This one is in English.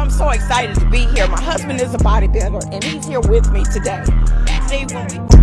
I'm so excited to be here. My husband is a bodybuilder and he's here with me today. See, when we